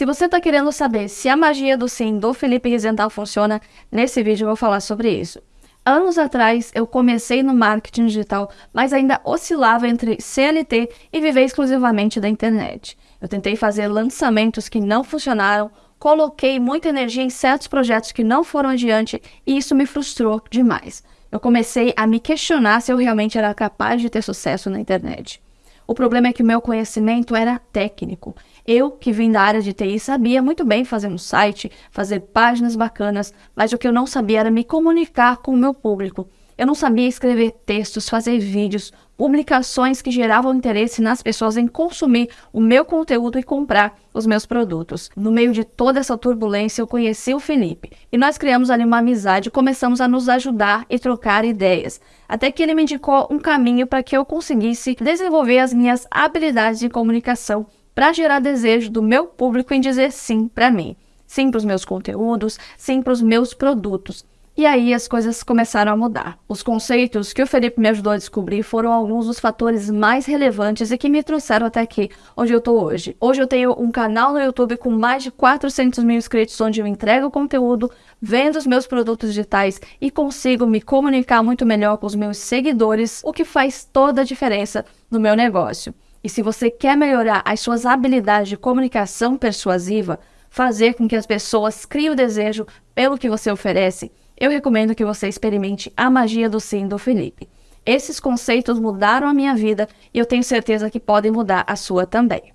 Se você está querendo saber se a magia do sim do Felipe Rizental funciona, nesse vídeo eu vou falar sobre isso. Anos atrás, eu comecei no marketing digital, mas ainda oscilava entre CLT e viver exclusivamente da internet. Eu tentei fazer lançamentos que não funcionaram, coloquei muita energia em certos projetos que não foram adiante e isso me frustrou demais. Eu comecei a me questionar se eu realmente era capaz de ter sucesso na internet. O problema é que o meu conhecimento era técnico. Eu, que vim da área de TI, sabia muito bem fazer um site, fazer páginas bacanas, mas o que eu não sabia era me comunicar com o meu público. Eu não sabia escrever textos, fazer vídeos, publicações que geravam interesse nas pessoas em consumir o meu conteúdo e comprar os meus produtos. No meio de toda essa turbulência, eu conheci o Felipe e nós criamos ali uma amizade começamos a nos ajudar e trocar ideias. Até que ele me indicou um caminho para que eu conseguisse desenvolver as minhas habilidades de comunicação para gerar desejo do meu público em dizer sim para mim. Sim para os meus conteúdos, sim para os meus produtos. E aí as coisas começaram a mudar. Os conceitos que o Felipe me ajudou a descobrir foram alguns dos fatores mais relevantes e que me trouxeram até aqui, onde eu estou hoje. Hoje eu tenho um canal no YouTube com mais de 400 mil inscritos, onde eu entrego conteúdo, vendo os meus produtos digitais e consigo me comunicar muito melhor com os meus seguidores, o que faz toda a diferença no meu negócio. E se você quer melhorar as suas habilidades de comunicação persuasiva, fazer com que as pessoas criem o desejo pelo que você oferece, eu recomendo que você experimente a magia do sim do Felipe. Esses conceitos mudaram a minha vida e eu tenho certeza que podem mudar a sua também.